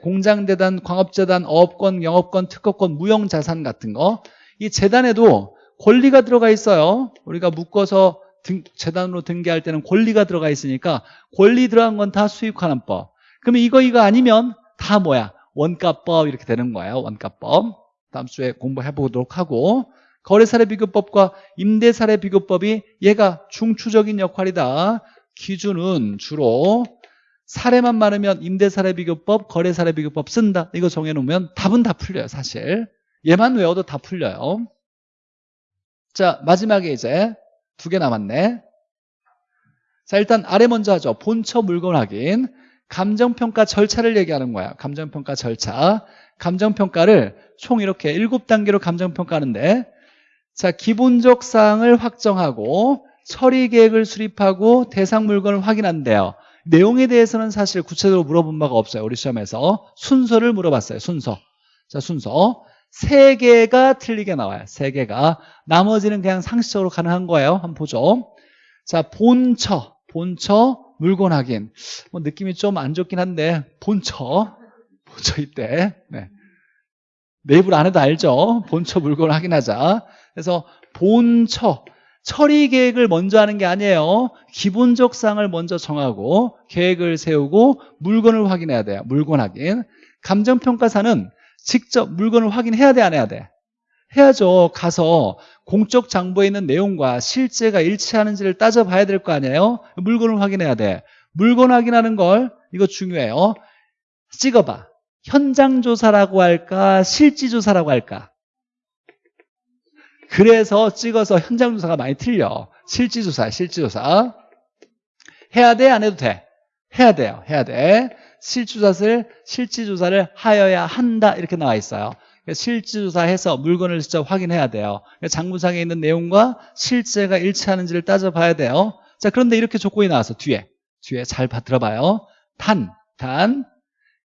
공장재단, 광업재단, 어업권, 영업권, 특허권, 무형자산 같은 거 이 재단에도 권리가 들어가 있어요. 우리가 묶어서 등, 재단으로 등기할 때는 권리가 들어가 있으니까 권리 들어간 건 다 수익환원법. 그러면 이거 이거 아니면 다 뭐야? 원가법 이렇게 되는 거예요 원가법. 다음 주에 공부해 보도록 하고. 거래사례 비교법과 임대사례 비교법이 얘가 중추적인 역할이다. 기준은 주로 사례만 많으면 임대사례 비교법, 거래사례 비교법 쓴다. 이거 정해놓으면 답은 다 풀려요 사실. 얘만 외워도 다 풀려요. 자 마지막에 이제 두 개 남았네. 자 일단 아래 먼저 하죠. 본처 물건 확인. 감정평가 절차를 얘기하는 거야. 감정평가 절차. 감정평가를 총 이렇게 일곱 단계로 감정평가하는데 자 기본적 사항을 확정하고 처리 계획을 수립하고 대상 물건을 확인한대요. 내용에 대해서는 사실 구체적으로 물어본 바가 없어요. 우리 시험에서 순서를 물어봤어요. 순서. 자 순서 세 개가 틀리게 나와요. 세 개가 나머지는 그냥 상식적으로 가능한 거예요. 한번 보죠. 자 본처, 본처 물건 확인. 뭐 느낌이 좀 안 좋긴 한데 본처, 본처 이때. 네. 내입을 안 해도 알죠. 본처 물건을 확인하자. 그래서 본처 처리 계획을 먼저 하는 게 아니에요. 기본적 사항을 먼저 정하고 계획을 세우고 물건을 확인해야 돼요. 물건 확인. 감정평가사는 직접 물건을 확인해야 돼, 안 해야 돼? 해야죠. 가서 공적 장부에 있는 내용과 실제가 일치하는지를 따져봐야 될 거 아니에요? 물건을 확인해야 돼. 물건 확인하는 걸 이거 중요해요. 찍어봐. 현장 조사라고 할까? 실지 조사라고 할까? 그래서 찍어서 현장 조사가 많이 틀려. 실지 조사, 실지 조사. 해야 돼, 안 해도 돼? 해야 돼요. 해야 돼. 실조사를 실지 조사를 하여야 한다 이렇게 나와 있어요. 실지 조사해서 물건을 직접 확인해야 돼요. 장부상에 있는 내용과 실제가 일치하는지를 따져봐야 돼요. 자, 그런데 이렇게 조건이 나와서 뒤에 뒤에 잘 들어봐요. 단, 단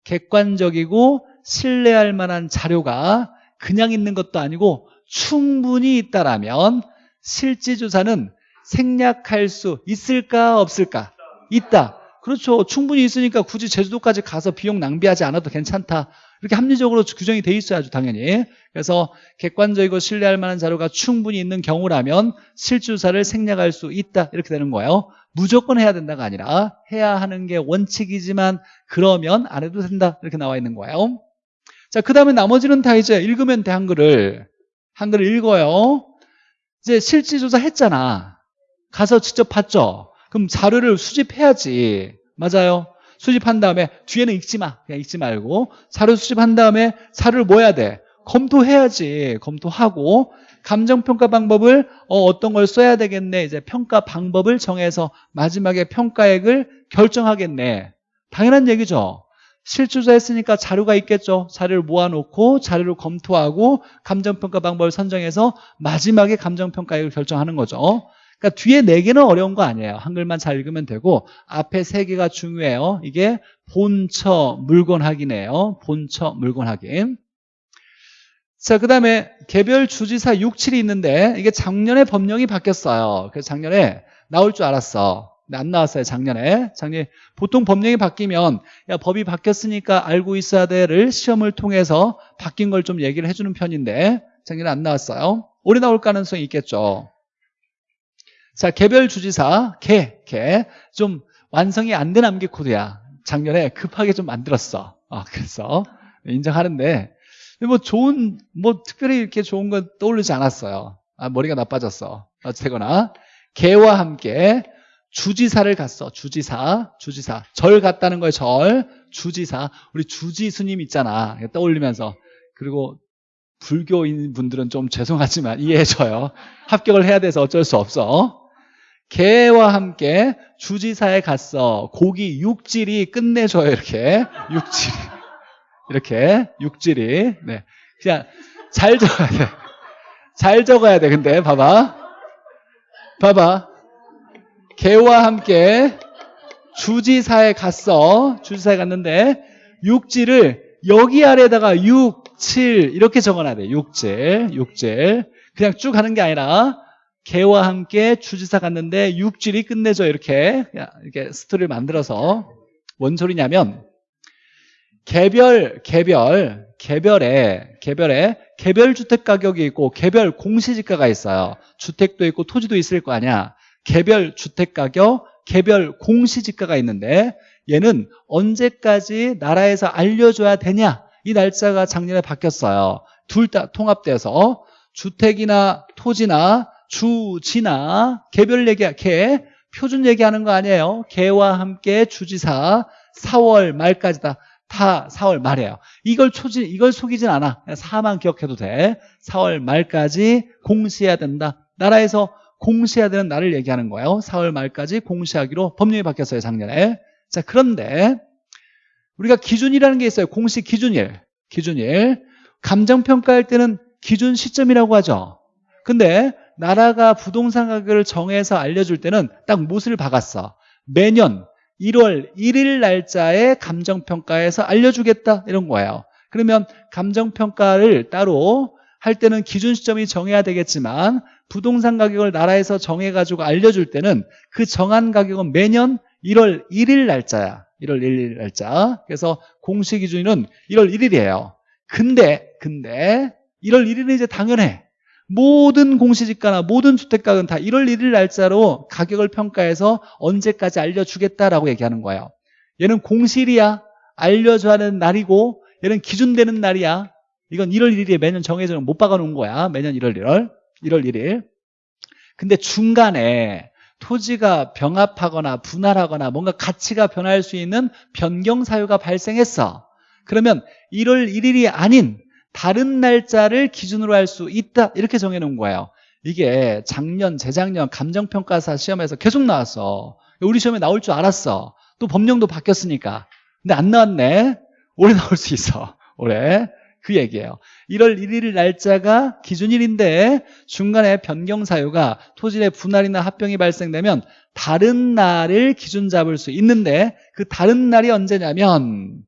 객관적이고 신뢰할 만한 자료가 그냥 있는 것도 아니고 충분히 있다라면 실지조사는 생략할 수 있을까 없을까? 있다. 그렇죠. 충분히 있으니까 굳이 제주도까지 가서 비용 낭비하지 않아도 괜찮다. 이렇게 합리적으로 규정이 돼 있어야죠 당연히. 그래서 객관적이고 신뢰할 만한 자료가 충분히 있는 경우라면 실주사를 생략할 수 있다. 이렇게 되는 거예요. 무조건 해야 된다가 아니라 해야 하는 게 원칙이지만 그러면 안 해도 된다. 이렇게 나와 있는 거예요. 자, 그 다음에 나머지는 다 이제 읽으면 돼 한글을. 한글을 읽어요. 이제 실질조사 했잖아. 가서 직접 봤죠. 그럼 자료를 수집해야지. 맞아요. 수집한 다음에 뒤에는 읽지 마. 그냥 읽지 말고 자료 수집한 다음에 자료를 뭐 해야 돼? 검토해야지. 검토하고 감정평가 방법을 어, 떤걸 써야 되겠네. 이제 평가 방법을 정해서 마지막에 평가액을 결정하겠네. 당연한 얘기죠. 실주자 했으니까 자료가 있겠죠. 자료를 모아놓고 자료를 검토하고 감정평가 방법을 선정해서 마지막에 감정평가액을 결정하는 거죠. 그러니까 뒤에 네 개는 어려운 거 아니에요. 한글만 잘 읽으면 되고 앞에 세 개가 중요해요. 이게 본처 물건 확인이에요. 본처 물건 확인. 자, 그 다음에 개별 주지사 6, 7이 있는데 이게 작년에 법령이 바뀌었어요. 그래서 작년에 나올 줄 알았어. 안 나왔어요, 작년에. 작년에 보통 법령이 바뀌면 야, 법이 바뀌었으니까 알고 있어야 돼를 시험을 통해서 바뀐 걸 좀 얘기를 해주는 편인데 작년에 안 나왔어요. 올해 나올 가능성이 있겠죠. 자, 개별 주지사, 개, 개. 좀 완성이 안 된 암기 코드야. 작년에 급하게 좀 만들었어. 아, 그래서 인정하는데, 뭐 좋은, 뭐 특별히 이렇게 좋은 건 떠오르지 않았어요. 아, 머리가 나빠졌어. 어쨌거나, 개와 함께 주지사를 갔어. 주지사, 주지사. 절 갔다는 거예요, 절. 주지사. 우리 주지 스님 있잖아. 떠올리면서. 그리고 불교인 분들은 좀 죄송하지만 이해해줘요. 합격을 해야 돼서 어쩔 수 없어. 개와 함께 주지사에 갔어. 고기 육질이 끝내줘요, 이렇게. 육질이. 이렇게. 육질이. 네. 그냥 잘 적어야 돼. 잘 적어야 돼, 근데. 봐봐. 봐봐. 개와 함께 주지사에 갔어. 주지사에 갔는데, 육지를 여기 아래다가 6, 7 이렇게 적어놔야 돼. 육질, 육질. 그냥 쭉 가는 게 아니라 개와 함께 주지사 갔는데 육질이 끝내줘 이렇게 이렇게 스토리를 만들어서 뭔 소리냐면 개별 개별 개별에 개별에 개별 주택 가격이 있고 개별 공시지가가 있어요. 주택도 있고 토지도 있을 거 아니야. 개별 주택 가격, 개별 공시지가가 있는데 얘는 언제까지 나라에서 알려줘야 되냐? 이 날짜가 작년에 바뀌었어요. 둘 다 통합돼서 주택이나 토지나 주지나 개별 얘기, 개 표준 얘기하는 거 아니에요. 개와 함께 주지사 4월 말까지다. 다 4월 말이에요. 이걸 초지, 이걸 속이진 않아. 4만 기억해도 돼. 4월 말까지 공시해야 된다. 나라에서 공시해야 되는 날을 얘기하는 거예요. 4월 말까지 공시하기로 법령이 바뀌었어요, 작년에. 자, 그런데 우리가 기준이라는 게 있어요. 공시 기준일. 기준일. 감정평가할 때는 기준 시점이라고 하죠. 근데 나라가 부동산 가격을 정해서 알려줄 때는 딱 못을 박았어. 매년 1월 1일 날짜에 감정평가에서 알려주겠다 이런 거예요. 그러면 감정평가를 따로 할 때는 기준 시점이 정해야 되겠지만 부동산 가격을 나라에서 정해가지고 알려줄 때는 그 정한 가격은 매년 1월 1일 날짜야. 1월 1일 날짜. 그래서 공시 기준은 1월 1일이에요. 근데 근데 1월 1일은 이제 당연해. 모든 공시지가나 모든 주택가격은 다 1월 1일 날짜로 가격을 평가해서 언제까지 알려주겠다라고 얘기하는 거예요. 얘는 공실이야. 알려줘야 하는 날이고 얘는 기준되는 날이야. 이건 1월 1일에 매년 정해져 못 박아놓은 거야. 매년 1월 1월. 1월 1일. 근데 중간에 토지가 병합하거나 분할하거나 뭔가 가치가 변할 수 있는 변경 사유가 발생했어. 그러면 1월 1일이 아닌 다른 날짜를 기준으로 할 수 있다. 이렇게 정해놓은 거예요. 이게 작년 재작년 감정평가사 시험에서 계속 나왔어. 우리 시험에 나올 줄 알았어. 또 법령도 바뀌었으니까. 근데 안 나왔네. 올해 나올 수 있어. 올해 그 얘기예요 1월 1일 날짜가 기준일인데 중간에 변경 사유가 토지의 분할이나 합병이 발생되면 다른 날을 기준 잡을 수 있는데 그 다른 날이 언제냐면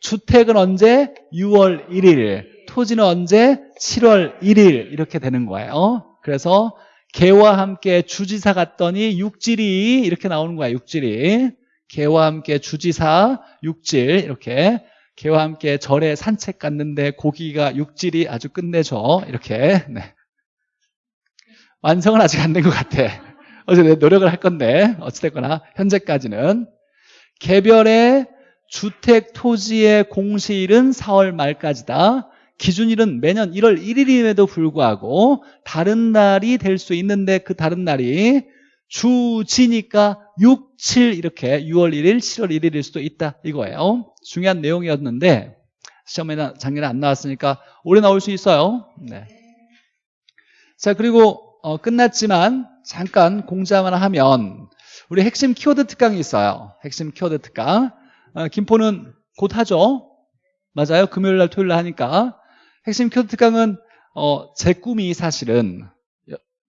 주택은 언제? 6월 1일 토지는 언제? 7월 1일 이렇게 되는 거예요 그래서 개와 함께 주지사 갔더니 육질이 이렇게 나오는 거야 육질이 개와 함께 주지사 육질 이렇게 개와 함께 절에 산책 갔는데 고기가 육질이 아주 끝내줘. 이렇게 네. 완성은 아직 안 된 것 같아. 어제 노력을 할 건데 어찌됐거나 현재까지는. 개별의 주택 토지의 공시일은 4월 말까지다. 기준일은 매년 1월 1일임에도 불구하고 다른 날이 될 수 있는데 그 다른 날이 주지니까 6, 7 이렇게 6월 1일, 7월 1일일 수도 있다 이거예요. 중요한 내용이었는데 시험에는 작년에 안 나왔으니까 올해 나올 수 있어요. 네. 자 그리고 어, 끝났지만 잠깐 공지 하나 하면 우리 핵심 키워드 특강이 있어요. 핵심 키워드 특강. 어, 김포는 곧 하죠? 맞아요? 금요일 날 토요일 날 하니까. 핵심 키워드 특강은 어, 제 꿈이 사실은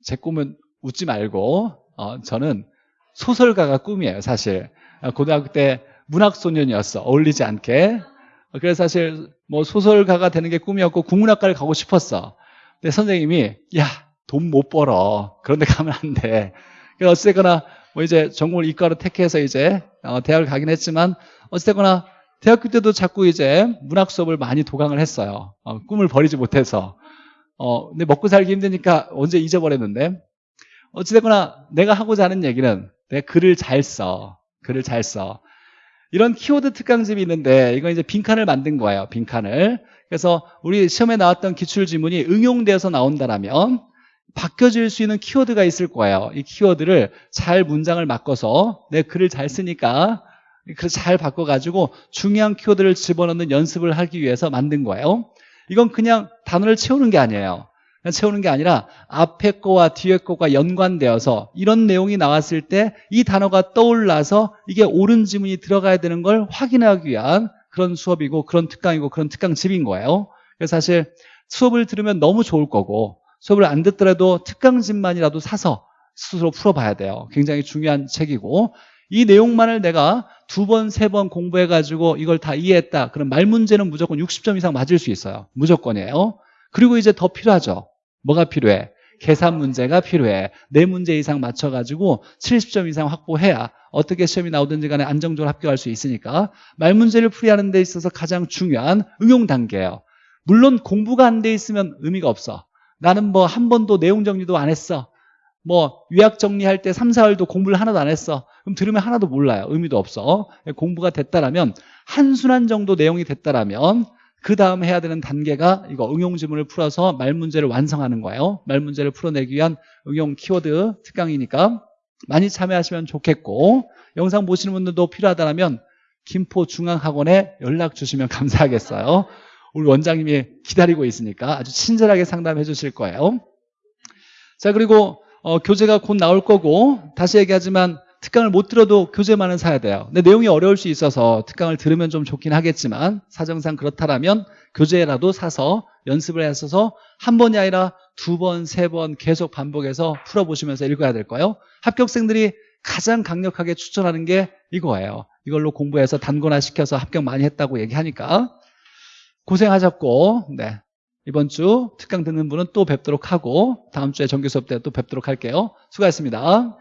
제 꿈은 웃지 말고 어, 저는 소설가가 꿈이에요 사실. 어, 고등학교 때 문학소년이었어. 어울리지 않게. 어, 그래서 사실 뭐 소설가가 되는 게 꿈이었고 국문학과를 가고 싶었어. 근데 선생님이 야 돈 못 벌어. 그런데 가면 안돼. 그래서 어쨌거나 뭐 이제 전공을 이과로 택해서 이제 어, 대학을 가긴 했지만 어쨌거나 대학교 때도 자꾸 이제 문학 수업을 많이 도강을 했어요. 어, 꿈을 버리지 못해서. 어, 근데 먹고 살기 힘드니까 언제 잊어버렸는데. 어찌됐거나 내가 하고자 하는 얘기는 내가 글을 잘 써. 글을 잘 써. 이런 키워드 특강집이 있는데 이건 이제 빈칸을 만든 거예요. 빈칸을. 그래서 우리 시험에 나왔던 기출지문이 응용되어서 나온다라면 바뀌어질 수 있는 키워드가 있을 거예요. 이 키워드를 잘 문장을 바꿔서 내 글을 잘 쓰니까 그래서 잘 바꿔가지고 중요한 키워드를 집어넣는 연습을 하기 위해서 만든 거예요. 이건 그냥 단어를 채우는 게 아니에요. 채우는 게 아니라 앞에 거와 뒤에 거가 연관되어서 이런 내용이 나왔을 때 이 단어가 떠올라서 이게 옳은 지문이 들어가야 되는 걸 확인하기 위한 그런 수업이고 그런 특강이고 그런 특강집인 거예요. 그래서 사실 수업을 들으면 너무 좋을 거고 수업을 안 듣더라도 특강집만이라도 사서 스스로 풀어봐야 돼요. 굉장히 중요한 책이고 이 내용만을 내가 두 번, 세 번 공부해가지고 이걸 다 이해했다. 그럼 말 문제는 무조건 60점 이상 맞을 수 있어요. 무조건이에요. 그리고 이제 더 필요하죠. 뭐가 필요해? 계산 문제가 필요해. 네 문제 이상 맞춰가지고 70점 이상 확보해야 어떻게 시험이 나오든지 간에 안정적으로 합격할 수 있으니까 말 문제를 풀이하는 데 있어서 가장 중요한 응용 단계예요. 물론 공부가 안 돼 있으면 의미가 없어. 나는 뭐 한 번도 내용 정리도 안 했어. 뭐 요약 정리할 때 3, 4월도 공부를 하나도 안 했어. 그럼 들으면 하나도 몰라요. 의미도 없어. 공부가 됐다라면 한순환 정도 내용이 됐다라면 그 다음 해야 되는 단계가 이거 응용 지문을 풀어서 말 문제를 완성하는 거예요. 말 문제를 풀어내기 위한 응용 키워드 특강이니까 많이 참여하시면 좋겠고 영상 보시는 분들도 필요하다면 김포중앙학원에 연락 주시면 감사하겠어요. 우리 원장님이 기다리고 있으니까 아주 친절하게 상담해 주실 거예요. 자 그리고 어, 교재가 곧 나올 거고 다시 얘기하지만 특강을 못 들어도 교재만은 사야 돼요. 근데 내용이 어려울 수 있어서 특강을 들으면 좀 좋긴 하겠지만 사정상 그렇다라면 교재라도 사서 연습을 했어서 한 번이 아니라 두 번, 세 번 계속 반복해서 풀어보시면서 읽어야 될 거예요. 합격생들이 가장 강력하게 추천하는 게 이거예요. 이걸로 공부해서 단권화 시켜서 합격 많이 했다고 얘기하니까 고생하셨고 네. 이번 주 특강 듣는 분은 또 뵙도록 하고 다음 주에 정규 수업 때 또 뵙도록 할게요. 수고하셨습니다.